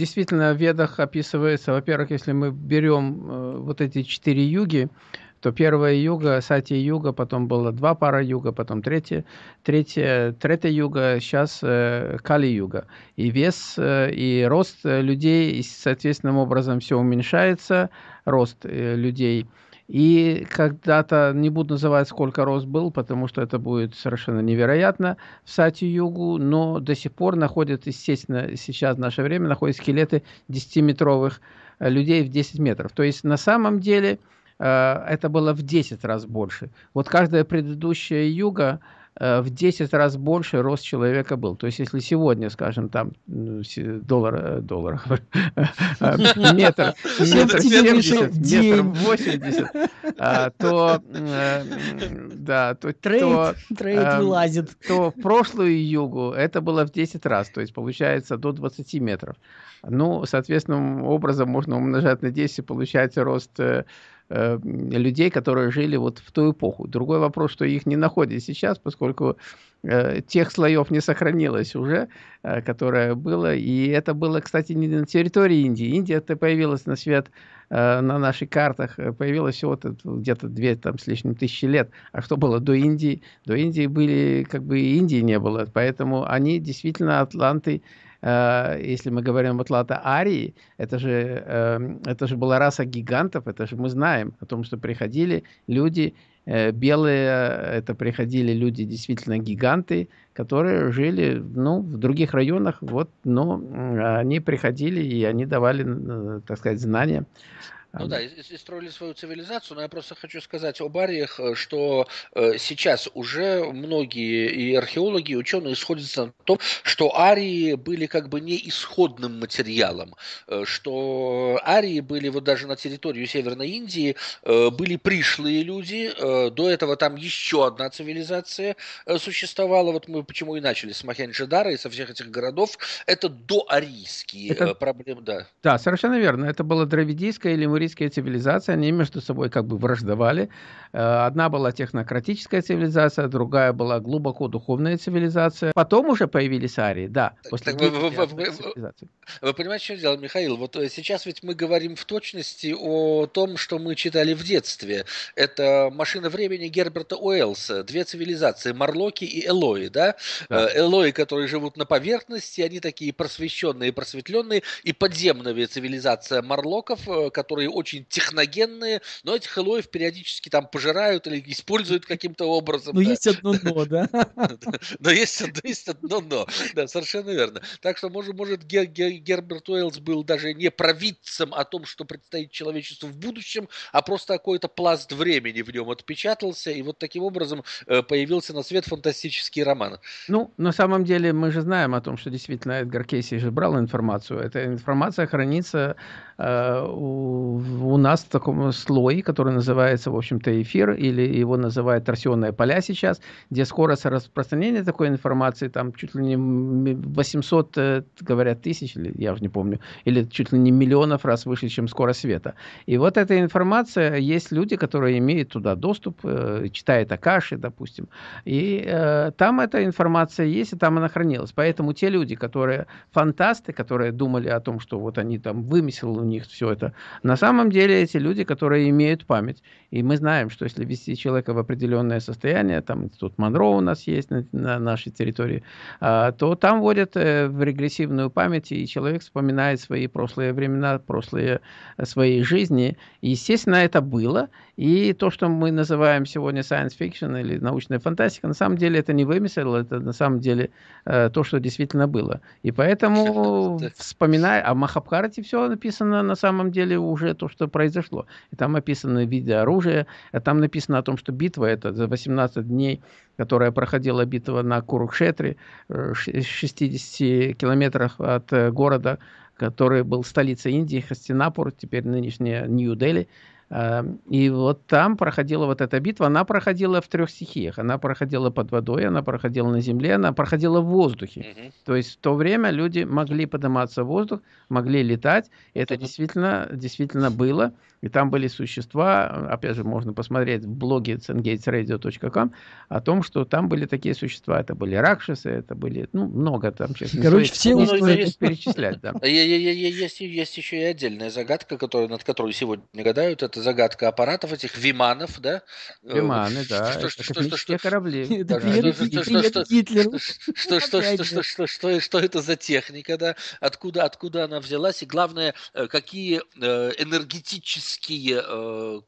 Действительно, в Ведах описывается, во-первых, если мы берем э, вот эти четыре юги, то первая юга, сати юга, потом было два пара юга, потом третья, третья, третья юга, сейчас э, кали юга. И вес э, и рост людей, соответственным образом все уменьшается, рост э, людей. И когда-то, не буду называть, сколько рост был, потому что это будет совершенно невероятно в Сати-Югу, но до сих пор находят, естественно, сейчас в наше время находят скелеты 10-метровых э, людей в 10 метров. То есть на самом деле э, это было в 10 раз больше. Вот каждая предыдущая юга в 10 раз больше рост человека был. То есть, если сегодня, скажем, там доллар, э, доллар, э, метр, метр 70, метр 80, а, то, да, то, Трета, Трета вылазит. То в прошлую югу это было в 10 раз, то есть получается до 20 метров. Ну, соответственным образом можно умножать на 10, получается рост Э, людей, которые жили вот в ту эпоху. Другой вопрос, что их не находят сейчас, поскольку э, тех слоев не сохранилось уже, э, которое было. И это было, кстати, не на территории Индии. Индия это появилась на свет на наших картах, появилась всего где-то две там, с лишним тысячи лет. А что было до Индии? До Индии были, как бы Индии не было. Поэтому они действительно атланты если мы говорим об Атланта Арии, это же, эм, это же была раса гигантов, это же мы знаем о том, что приходили люди, э, белые, это приходили люди действительно гиганты, которые жили ну, в других районах, вот, но они приходили и они давали, э, так сказать, знания ну да, и, и строили свою цивилизацию, но я просто хочу сказать об ариях, э, что э, сейчас уже многие и археологи, и ученые сходятся на том, что арии были как бы не исходным материалом, э, что арии были вот даже на территории Северной Индии, э, были пришлые люди, э, до этого там еще одна цивилизация э, существовала, вот мы почему и начали с Махенджидара и со всех этих городов, это доарийские это... Э, проблемы, да. Да, совершенно верно, это было дравидийское или лемурийские цивилизации, они между собой как бы враждовали. Э, одна была технократическая цивилизация, другая была глубоко духовная цивилизация. Потом уже появились арии, да. После так, вы, вы, вы, вы, вы понимаете, что дело, Михаил? Вот э, сейчас ведь мы говорим в точности о том, что мы читали в детстве. Это «Машина времени» Герберта Уэллса. Две цивилизации, Марлоки и Элои, да? да. Э, Элои, которые живут на поверхности, они такие просвещенные, просветленные, и подземная цивилизация Марлоков, которые очень техногенные, но этих элоев периодически там пожирают или используют каким-то образом. Но есть одно но, да? Но есть одно но, да, совершенно верно. Так что, может, может Герберт Уэллс был даже не провидцем о том, что предстоит человечеству в будущем, а просто какой-то пласт времени в нем отпечатался, и вот таким образом э, появился на свет фантастический роман. Ну, на самом деле, мы же знаем о том, что действительно Эдгар Кейси же брал информацию. Эта информация хранится э, у у нас в таком слое, который называется, в общем-то, эфир, или его называют торсионные поля сейчас, где скорость распространения такой информации там чуть ли не 800, э, говорят, тысяч, или я уже не помню, или чуть ли не миллионов раз выше, чем скорость света. И вот эта информация, есть люди, которые имеют туда доступ, э, читают Акаши, допустим, и э, там эта информация есть, и там она хранилась. Поэтому те люди, которые фантасты, которые думали о том, что вот они там вымысел у них все это, на самом самом деле эти люди, которые имеют память. И мы знаем, что если ввести человека в определенное состояние, там тут Монро у нас есть на, на нашей территории, а, то там вводят э, в регрессивную память, и человек вспоминает свои прошлые времена, прошлые э, свои жизни. И, естественно, это было. И то, что мы называем сегодня science fiction или научная фантастика, на самом деле это не вымысел, это на самом деле э, то, что действительно было. И поэтому, вспоминая, о Махабхарате все написано на самом деле уже то, что произошло. И там описаны виды оружия, а там написано о том, что битва это за 18 дней, которая проходила битва на Курукшетре, 60 э, километрах от э, города, который был столицей Индии, Хастинапур, теперь нынешняя Нью-Дели. Эм, и вот там проходила вот эта битва, она проходила в трех стихиях. Она проходила под водой, она проходила на земле, она проходила в воздухе. Угу. То есть в то время люди могли подниматься в воздух, могли летать. Это действительно, действительно было. И там были существа, опять же, можно посмотреть в блоге cengatesradio.com о том, что там были такие существа. Это были ракшасы, это были, ну, много там. Сейчас Короче, все не стоит перечислять. Да. Есть, есть еще и отдельная загадка, которая, над которой сегодня гадают. Это загадка аппаратов этих виманов, да? Виманы, да. Что, это что, космические что, корабли. Что это за техника, да? Откуда, откуда она взялась? И главное, э, какие э, энергетические э,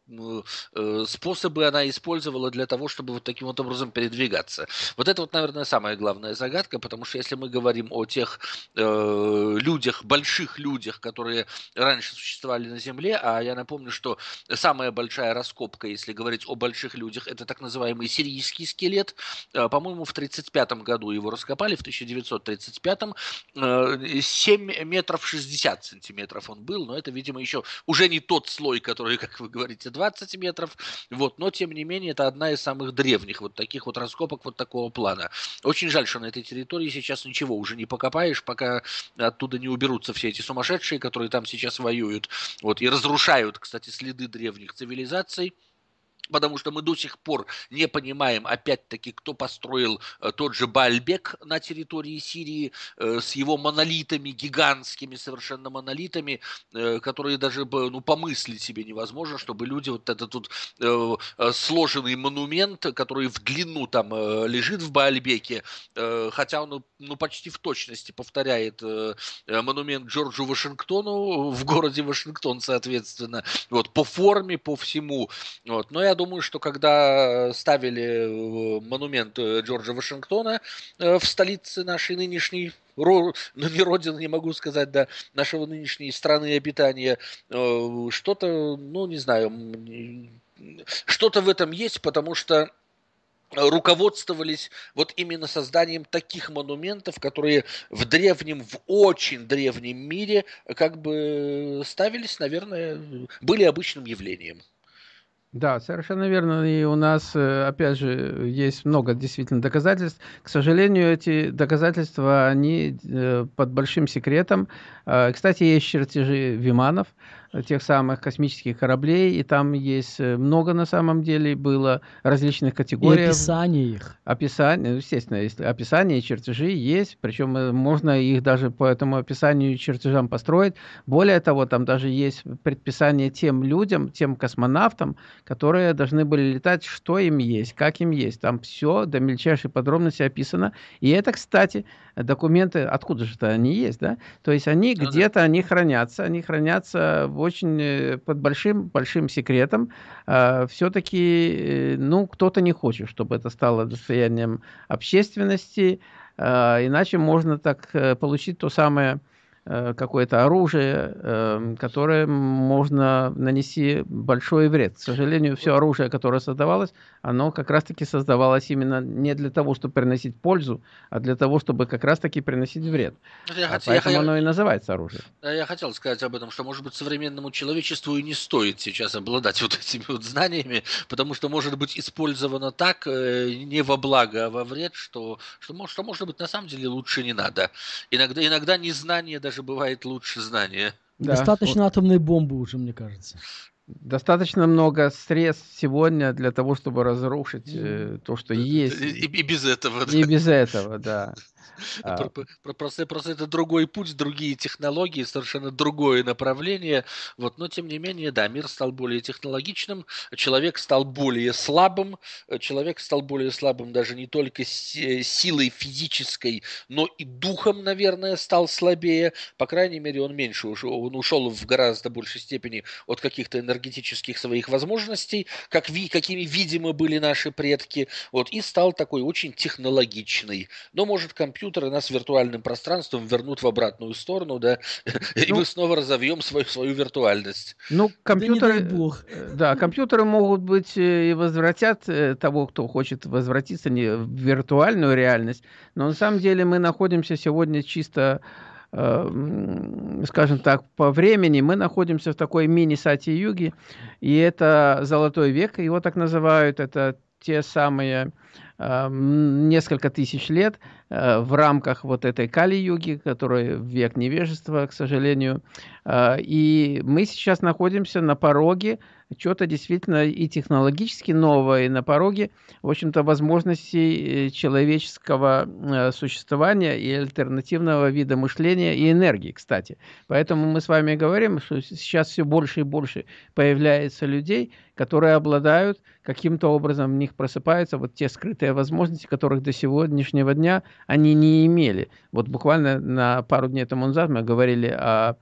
способы она использовала для того, чтобы вот таким вот образом передвигаться. Вот это вот, наверное, самая главная загадка, потому что если мы говорим о тех э, людях, больших людях, которые раньше существовали на Земле, а я напомню, что самая большая раскопка, если говорить о больших людях, это так называемый сирийский скелет. Э, по-моему, в 1935 году его раскопали, в 1935 э, 7 метров 60 сантиметров он был, но это, видимо, еще уже не тот слой, который, как вы говорите, 20 метров, вот, но тем не менее это одна из самых древних вот таких вот раскопок вот такого плана. Очень жаль, что на этой территории сейчас ничего уже не покопаешь, пока оттуда не уберутся все эти сумасшедшие, которые там сейчас воюют, вот, и разрушают, кстати, следы древних цивилизаций потому что мы до сих пор не понимаем, опять-таки, кто построил э, тот же Бальбек на территории Сирии э, с его монолитами, гигантскими совершенно монолитами, э, которые даже ну, помыслить себе невозможно, чтобы люди вот этот тут сложенный монумент, который в длину там лежит в Бальбеке, хотя он ну, почти в точности повторяет монумент Джорджу Вашингтону в городе Вашингтон, соответственно, вот по форме, по всему, вот, но я думаю, что когда ставили э, монумент э, Джорджа Вашингтона э, в столице нашей нынешней ну не родины, не могу сказать, да, нашего нынешней страны обитания, что-то, ну не знаю, что-то в этом есть, потому что руководствовались вот именно созданием таких монументов, которые в древнем, в очень древнем мире как бы ставились, наверное, были обычным явлением. Да, совершенно верно. И у нас, э, опять же, есть много действительно доказательств. К сожалению, эти доказательства, они э, под большим секретом. Э, кстати, есть чертежи Виманов, тех самых космических кораблей, и там есть э, много на самом деле было различных категорий. И описание их. Описание, ну, естественно, если описание и чертежи есть, причем э, можно их даже по этому описанию и чертежам построить. Более того, там даже есть предписание тем людям, тем космонавтам, которые должны были летать, что им есть, как им есть. Там все до мельчайшей подробности описано. И это, кстати, документы, откуда же-то они есть, да? То есть они ну, где-то, да. они хранятся, они хранятся в очень э, под большим большим секретом. А, все-таки, э, ну, кто-то не хочет, чтобы это стало достоянием общественности, а, иначе можно так э, получить то самое Э, какое-то оружие, эм, которое можно нанести большой вред. К сожалению, все оружие, которое создавалось, оно как раз-таки создавалось именно не для того, чтобы приносить пользу, а для того, чтобы как раз-таки приносить вред. Я а хотел, поэтому я, оно и называется оружие. Я хотел сказать об этом, что, может быть, современному человечеству и не стоит сейчас обладать вот этими вот знаниями, потому что может быть использовано так, э, не во благо, а во вред, что, что, что может быть, на самом деле лучше не надо. Иногда, иногда незнание даже даже бывает лучше знания. Да. Достаточно атомной бомбы уже, мне кажется. Достаточно много средств сегодня для того, чтобы разрушить э, то, что есть. И, и без этого. И без этого, да. А. Просто, просто это другой путь, другие технологии, совершенно другое направление. Вот, но тем не менее, да, мир стал более технологичным, человек стал более слабым, человек стал более слабым даже не только силой физической, но и духом, наверное, стал слабее. По крайней мере, он меньше ушел, он ушел в гораздо большей степени от каких-то энергетических своих возможностей, как ви, какими видимо были наши предки, вот, и стал такой очень технологичный. Но может компьютер компьютеры нас виртуальным пространством вернут в обратную сторону, да, и ну, мы снова разовьем свою, свою виртуальность. Ну, компьютеры, да, бог. да, компьютеры могут быть э, и возвратят э, того, кто хочет возвратиться не в виртуальную реальность, но на самом деле мы находимся сегодня чисто э, скажем так, по времени мы находимся в такой мини-сати-юге, и это золотой век, его так называют, это те самые э, несколько тысяч лет э, в рамках вот этой Кали-юги, которая век невежества, к сожалению. Э, и мы сейчас находимся на пороге что-то действительно и технологически новое, и на пороге, в общем-то, возможностей э, человеческого э, существования и альтернативного вида мышления и энергии, кстати. Поэтому мы с вами говорим, что сейчас все больше и больше появляется людей, которые обладают каким-то образом, в них просыпаются вот те скрытые возможности, которых до сегодняшнего дня они не имели. Вот буквально на пару дней тому назад мы говорили о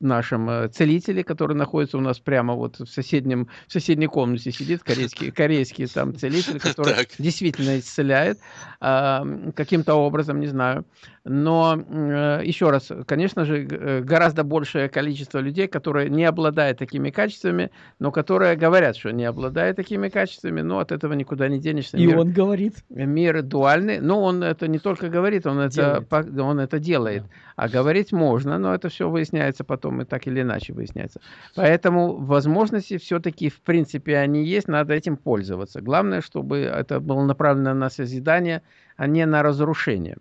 нашем э, целителе, который находится у нас прямо вот в соседнем в соседней комнате сидит корейский корейский там целитель, который так. действительно исцеляет э, каким-то образом, не знаю. Но э, еще раз, конечно же, э, гораздо большее количество людей, которые не обладают такими качествами, но которые говорят, что не обладают такими качествами, но от этого никуда не денешься. И мир, он говорит. Мир дуальный, но он это не только говорит, он это, он это делает. Да. А говорить можно, но это все выясняется потом и так или иначе выясняется. Поэтому возможности все-таки, в принципе, они есть, надо этим пользоваться. Главное, чтобы это было направлено на созидание, а не на разрушение.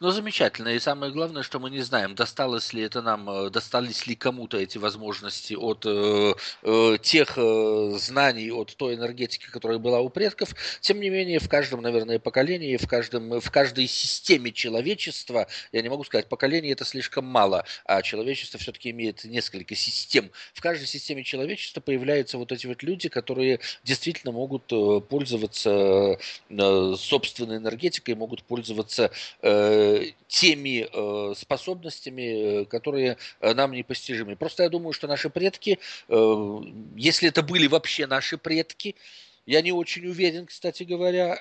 Ну, замечательно. И самое главное, что мы не знаем, досталось ли это нам, э, достались ли кому-то эти возможности от э, э, тех э, знаний, от той энергетики, которая была у предков. Тем не менее, в каждом, наверное, поколении, в, каждом, в каждой системе человечества, я не могу сказать, поколение это слишком мало, а человечество все-таки имеет несколько систем. В каждой системе человечества появляются вот эти вот люди, которые действительно могут э, пользоваться э, собственной энергетикой, могут пользоваться Э, теми э, способностями, э, которые нам непостижимы. Просто я думаю, что наши предки, если это были вообще наши предки, я не очень уверен, кстати говоря,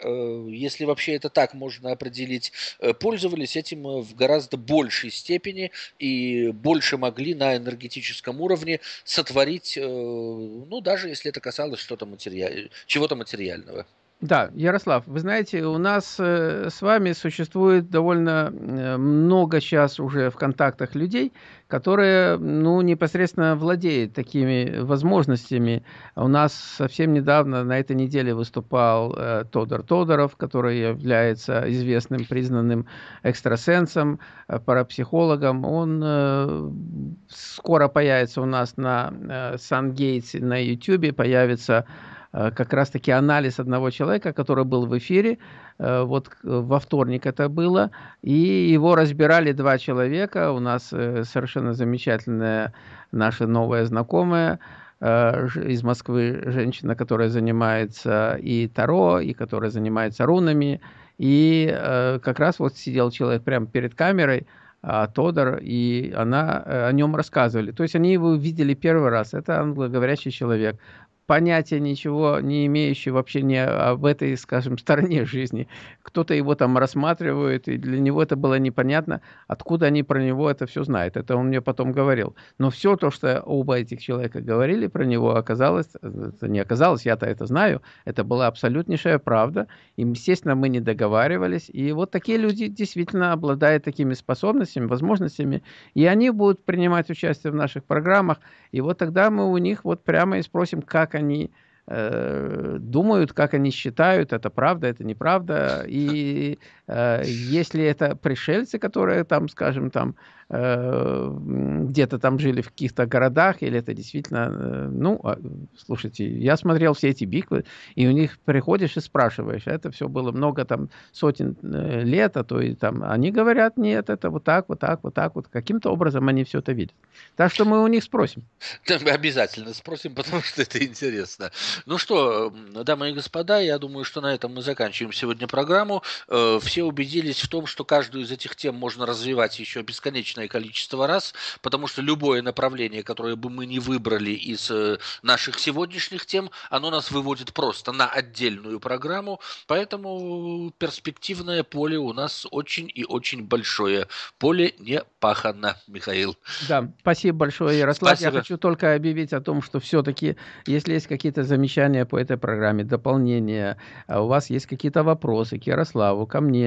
если вообще это так можно определить, пользовались этим в гораздо большей степени и больше могли на энергетическом уровне сотворить, ну, даже если это касалось что-то материаль... чего-то материального. Да, Ярослав, вы знаете, у нас э, с вами существует довольно э, много сейчас уже в контактах людей, которые, ну, непосредственно владеют такими возможностями. У нас совсем недавно, на этой неделе, выступал э, Тодор Тодоров, который является известным, признанным экстрасенсом, э, парапсихологом. Он э, скоро появится у нас на э, Сан-Гейтсе на YouTube, появится как раз-таки анализ одного человека, который был в эфире, э, вот во вторник это было, и его разбирали два человека, у нас э, совершенно замечательная наша новая знакомая, из Москвы женщина, которая занимается и Таро, и которая занимается рунами. И как раз вот сидел человек прямо перед камерой, а, Тодор, и она о нем рассказывали. То есть они его видели первый раз. Это англоговорящий человек понятия ничего не имеющий вообще не об этой, скажем, стороне жизни. Кто-то его там рассматривает, и для него это было непонятно, откуда они про него это все знают. Это он мне потом говорил. Но все то, что оба этих человека говорили про него, оказалось, это не оказалось, я-то это знаю, это была абсолютнейшая правда. И, естественно, мы не договаривались. И вот такие люди действительно обладают такими способностями, возможностями, и они будут принимать участие в наших программах. И вот тогда мы у них вот прямо и спросим, как они э, думают, как они считают, это правда, это неправда. И если это пришельцы, которые там, скажем, там Э, где-то там жили в каких-то городах, или это действительно, э, ну, а, слушайте, я смотрел все эти биквы, и у них приходишь и спрашиваешь, это все было много там сотен э, лет, а то и там, они говорят, нет, это вот так, вот так, вот так, вот, каким-то образом они все это видят. Так что мы у них спросим. Мы обязательно спросим, потому что это интересно. Ну что, дамы и господа, я думаю, что на этом мы заканчиваем сегодня программу. Все убедились в том, что каждую из этих тем можно развивать еще бесконечно бесконечное количество раз, потому что любое направление, которое бы мы не выбрали из э, наших сегодняшних тем, оно нас выводит просто на отдельную программу, поэтому перспективное поле у нас очень и очень большое. Поле не пахано, Михаил. Да, спасибо большое, Ярослав. Спасибо. Я хочу только объявить о том, что все-таки, если есть какие-то замечания по этой программе, дополнения, а у вас есть какие-то вопросы к Ярославу, ко мне,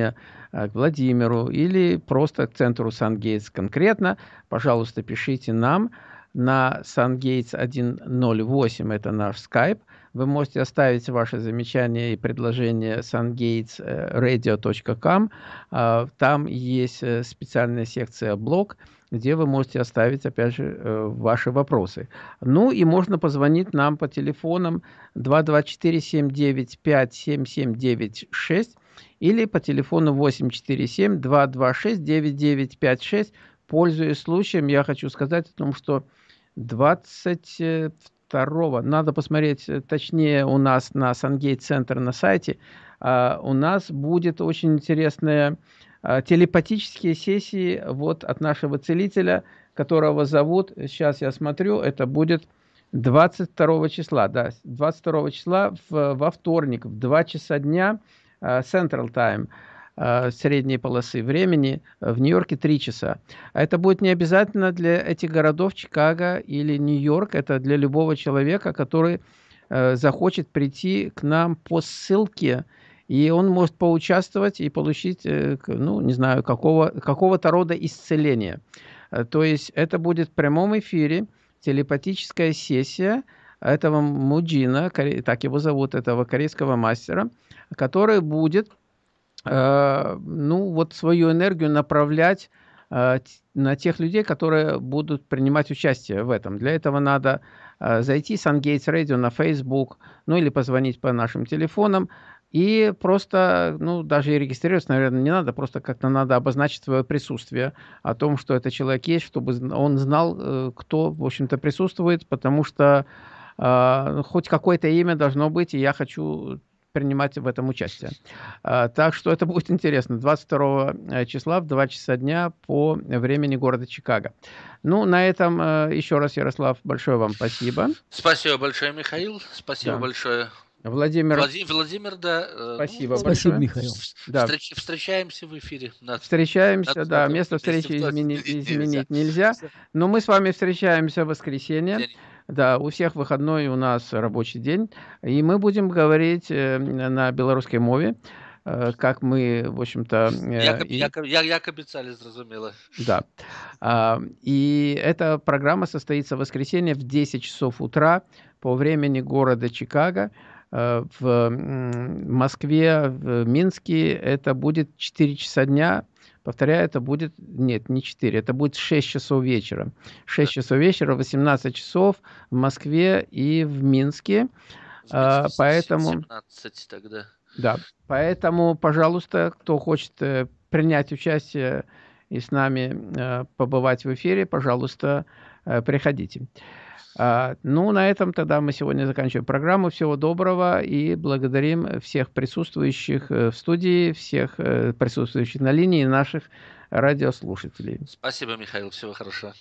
а, к Владимиру или просто к центру Сан-Гейтс конкретно, пожалуйста, пишите нам. на SunGates 108, это наш Skype. Вы можете оставить ваши замечания и предложения sungatesradio.com. А, там есть э, специальная секция «Блог», где вы можете оставить, опять же, э, ваши вопросы. Ну и можно позвонить нам по телефонам 224-795-7796 или по телефону 847-226-9956. Пользуясь случаем, я хочу сказать о том, что 22 надо посмотреть э, точнее у нас на Сангейт Центр на сайте, а, у нас будет очень интересная а, телепатические сессии вот от нашего целителя, которого зовут, сейчас я смотрю, это будет 22 числа, да, 22 числа в, во вторник в 2 часа дня Central Time а, средней полосы времени, в Нью-Йорке 3 часа. Это будет не обязательно для этих городов Чикаго или Нью-Йорк, это для любого человека, который захочет прийти к нам по ссылке, и он может поучаствовать и получить, э, ну, не знаю, какого, какого-то рода исцеления. Э, то есть это будет в прямом эфире, телепатическая сессия этого Муджина, так его зовут, этого корейского мастера, который будет, э, ну, вот свою энергию направлять на тех людей, которые будут принимать участие в этом. Для этого надо зайти в SunGates Radio на Facebook, ну или позвонить по нашим телефонам, и просто, ну, даже и регистрироваться, наверное, не надо, просто как-то надо обозначить свое присутствие о том, что это человек есть, чтобы он знал, э, кто, в общем-то, присутствует, потому что э, хоть какое-то имя должно быть, и я хочу принимать в этом участие. Э, так что это будет интересно. 22 э, числа в 2 часа дня по времени города Чикаго. Ну, на этом э, еще раз, Ярослав, большое вам спасибо. Спасибо большое, Михаил. Спасибо да. большое Владимир. Владимир, Владимир да. Э, Спасибо ну, Спасибо, Михаил. Да. Встреч, встречаемся в эфире. Надо, встречаемся, надо, да. Надо, место встречи изменить, изменить нельзя. Но мы с вами встречаемся в воскресенье. День. Да, у всех выходной, у нас рабочий день. И мы будем говорить э, на белорусской мове э, как мы, в общем-то... Як, и... як, як, як зразумело. Да. А, и эта программа состоится в воскресенье в 10 часов утра по времени города Чикаго. Э, в Москве, в Минске это будет 4 часа дня. Повторяю, это будет, нет, не 4, это будет 6 часов вечера. 6 часов вечера, 18 часов в Москве и в Минске. А, поэтому... 17 тогда. Да, поэтому, пожалуйста, кто хочет э, принять участие и с нами э, побывать в эфире, пожалуйста, приходите. А, ну, на этом тогда мы сегодня заканчиваем программу. Всего доброго и благодарим всех присутствующих э, в студии, всех э, присутствующих на линии наших радиослушателей. Спасибо, Михаил. Всего хорошего.